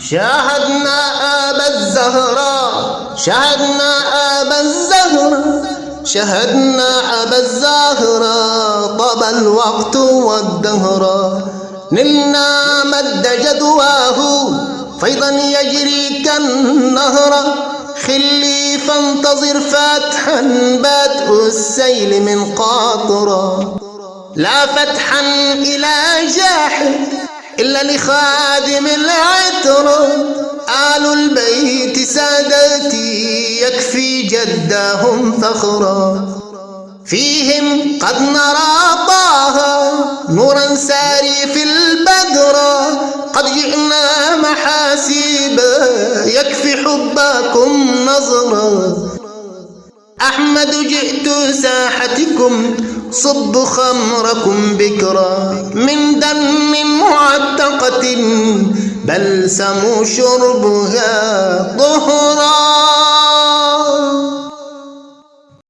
شاهدنا أبا الزهراء شاهدنا أبا الزهراء شهدنا أبا الزهراء طاب الوقت والدهر. نلنا مد جدواه فيضا يجري كالنهر. خلي فانتظر فتحا بدء السيل من قاطرة لا فتحا إلى جاحد إلا لخادم العطر. آل البيت سادتي يكفي جدهم فخرا. فيهم قد نرى طه نورا ساري في البدر. قد جئنا محاسيبا يكفي حبكم نظرا. أحمد جئت ساحتكم صب خمركم بكرا من دم معتقة بلسم شربها ظهر